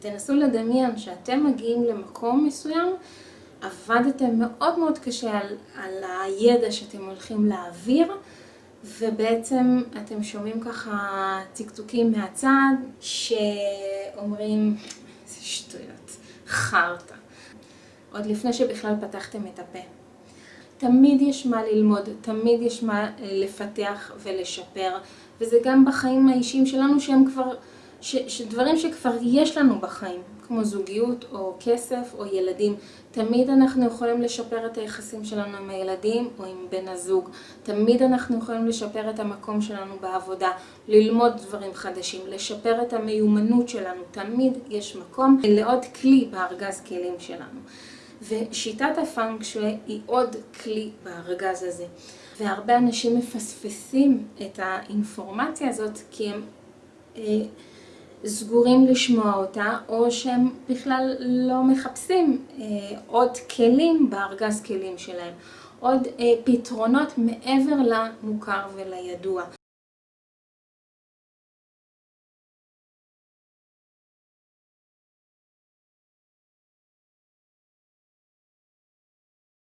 תנסו לדמיין שאתם מגיעים למקום מסוים, עבדתם מאוד מאוד קשה על, על הידע שאתם הולכים להעביר, ובעצם אתם שומעים ככה צקצוקים מהצד שאומרים, איזה שטויות, חרטא. עוד לפני שבכלל פתחתם את הפה. תמיד יש מה ללמוד, תמיד יש מה לפתח ולשפר, וזה גם בחיים האישיים שלנו שהם כבר, ש, שדברים שכבר יש לנו בחיים, כמו זוגיות או כסף או ילדים. תמיד אנחנו יכולים לשפר את היחסים שלנו עם הילדים או עם בן הזוג. תמיד אנחנו יכולים לשפר את המקום שלנו בעבודה, ללמוד דברים חדשים, לשפר את המיומנות שלנו. תמיד יש מקום לעוד כלי בארגז כלים שלנו. ושיטת הפאנק היא עוד כלי בארגז הזה. והרבה אנשים מפספסים את האינפורמציה הזאת כי הם אה, סגורים לשמוע אותה, או שהם בכלל לא מחפשים אה, עוד כלים בארגז כלים שלהם, עוד אה, פתרונות מעבר למוכר ולידוע.